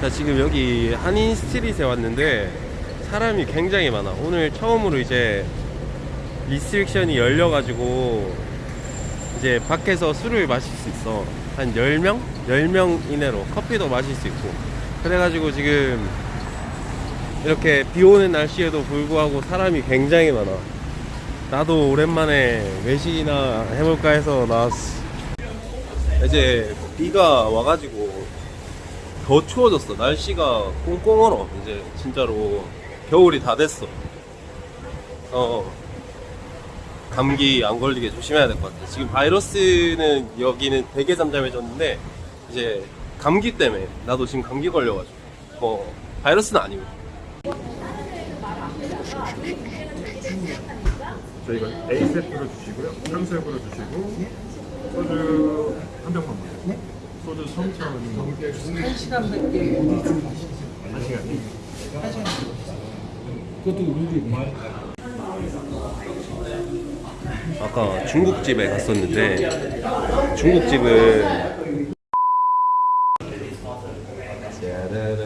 자 지금 여기 한인 street에 왔는데 사람이 굉장히 많아. 오늘 처음으로 이제 restriction이 열려가지고 이제 밖에서 술을 마실 수 있어. 한 10명? 10명 이내로 커피도 마실 수 있고. 그래가지고 지금 이렇게 비 오는 날씨에도 불구하고 사람이 굉장히 많아. 나도 오랜만에 외식이나 해볼까 해서 나왔어. 이제 비가 와가지고 더 추워졌어. 날씨가 꽁꽁 얼어. 이제 진짜로 겨울이 다 됐어. 어. 감기 안 걸리게 조심해야 될 것 같아. 지금 바이러스는 여기는 되게 잠잠해졌는데 이제 감기 때문에 나도 지금 감기 걸려가지고 뭐 바이러스는 아니고. 저희가 A 세트로 주시고요. 탕수육으로 주시고 그것도 우리 아까 중국집에 갔었는데 중국집은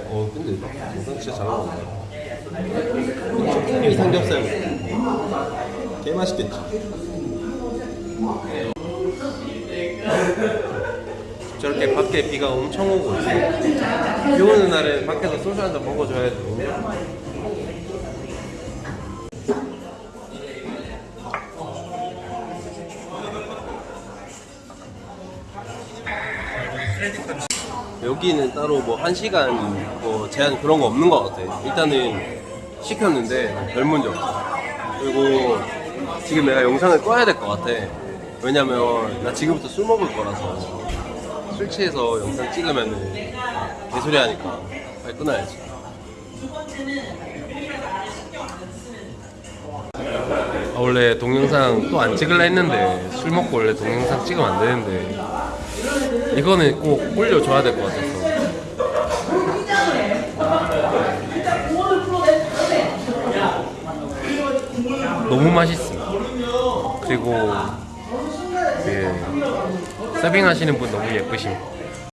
어 근데 영상 진짜 잘 나온다 이 삼겹살 개 맛있겠지? 저렇게 밖에 비가 엄청 오고 있어 비 오는 날에 밖에서 소주 한 잔 먹어줘야지 여기는 따로 뭐한 시간 뭐 제한 그런 거 없는 것 같아. 일단은 시켰는데 별 문제 없어. 그리고 지금 내가 영상을 꺼야 될 것 같아. 왜냐면 나 지금부터 술 먹을 거라서 술 취해서 영상 찍으면은 개소리 하니까 빨리 끊어야지. 아, 원래 동영상 또 안 찍을라 했는데 술 먹고 원래 동영상 찍으면 안 되는데 이거는 꼭 올려줘야 될 것 같아서 너무 맛있어 그리고 예, 서빙 하시는 분 너무 예쁘심